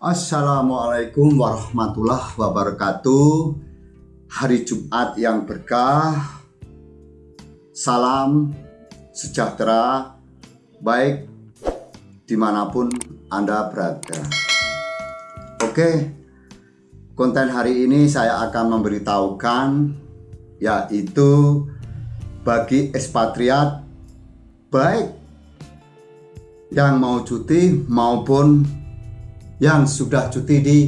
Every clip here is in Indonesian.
Assalamualaikum warahmatullahi wabarakatuh. Hari Jumat yang berkah. Salam sejahtera Baik di mana pun Anda berada. Oke Konten hari ini saya akan memberitahukan Yaitu Bagi ekspatriat Baik yang mau cuti maupun yang sudah cuti di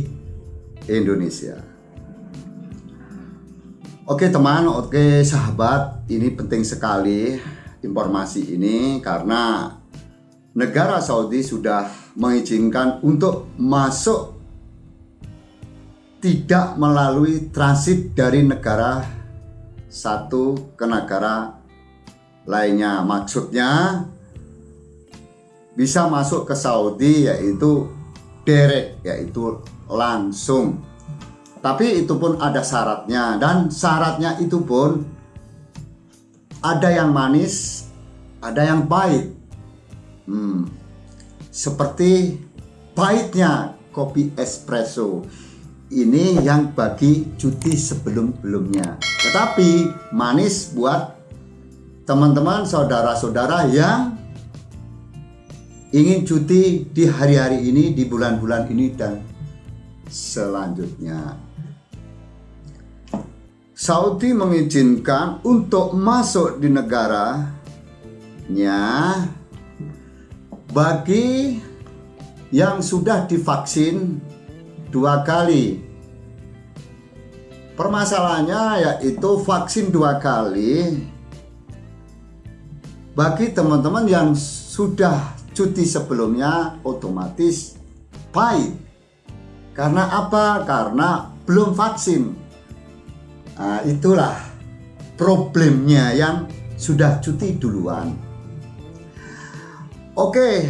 Indonesia. Oke teman, oke sahabat, ini penting sekali informasi ini karena negara Saudi sudah mengizinkan untuk masuk tidak melalui transit dari negara satu ke negara lainnya. Maksudnya bisa masuk ke Saudi yaitu derek yaitu langsung. Tapi itu pun ada syaratnya dan syaratnya itu pun ada yang manis ada yang pahit. Hmm, seperti pahitnya kopi espresso. Ini yang bagi cuti sebelum-belumnya. Tetapi manis buat teman-teman saudara-saudara yang ingin cuti di hari-hari ini, di bulan-bulan ini dan selanjutnya. Saudi mengizinkan untuk masuk di negaranya bagi yang sudah divaksin dua kali. Permasalahannya yaitu vaksin dua kali bagi teman-teman yang sudah cuti sebelumnya otomatis pahit. Karena apa? Karena belum vaksin. Nah, itulah problemnya yang sudah cuti duluan. Oke,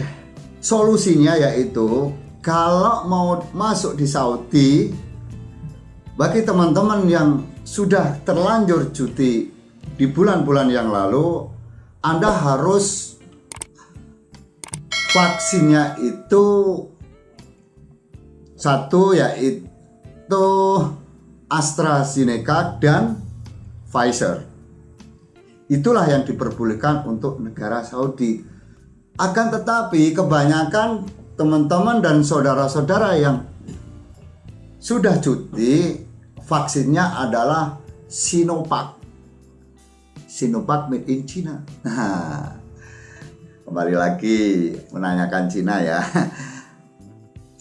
solusinya yaitu kalau mau masuk di Saudi bagi teman-teman yang sudah terlanjur cuti di bulan-bulan yang lalu Anda harus vaksinnya itu satu yaitu AstraZeneca dan Pfizer. Itulah yang diperbolehkan untuk negara Saudi. Akan tetapi kebanyakan teman-teman dan saudara-saudara yang sudah cuti vaksinnya adalah Sinovac. Sinovac made in China. Nah, kembali lagi menanyakan Cina ya.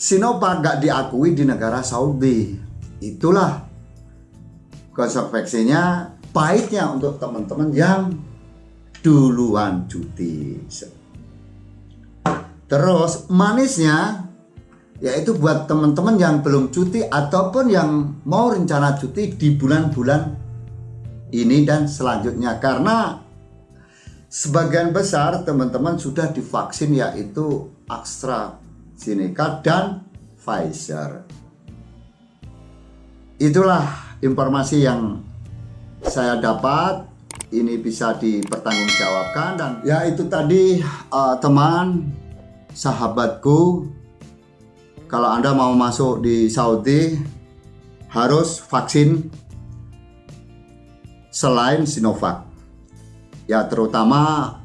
Sinovac gak diakui di negara Saudi. Itulah konsekuensinya pahitnya untuk teman-teman yang duluan cuti. Terus manisnya yaitu buat teman-teman yang belum cuti ataupun yang mau rencana cuti di bulan-bulan ini dan selanjutnya. Karena Sebagian besar teman-teman sudah divaksin yaitu AstraZeneca dan Pfizer. Itulah informasi yang saya dapat. Ini bisa dipertanggungjawabkan dan ya itu tadi uh, teman sahabatku kalau Anda mau masuk di Saudi harus vaksin selain Sinovac ya terutama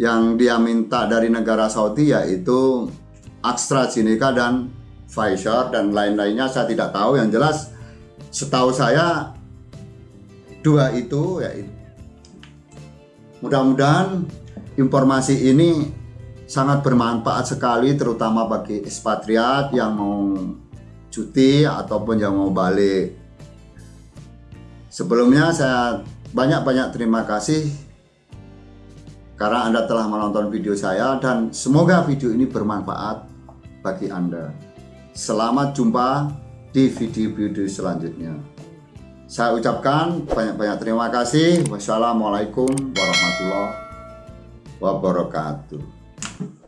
yang dia minta dari negara Saudi yaitu AstraZeneca dan Pfizer dan lain-lainnya saya tidak tahu. Yang jelas setahu saya dua itu ya mudah-mudahan informasi ini sangat bermanfaat sekali terutama bagi ekspatriat yang mau cuti ataupun yang mau balik. Sebelumnya saya banyak-banyak terima kasih karena Anda telah menonton video saya dan semoga video ini bermanfaat bagi Anda. Selamat jumpa di video-video selanjutnya. Saya ucapkan banyak-banyak terima kasih. Wassalamualaikum warahmatullahi wabarakatuh.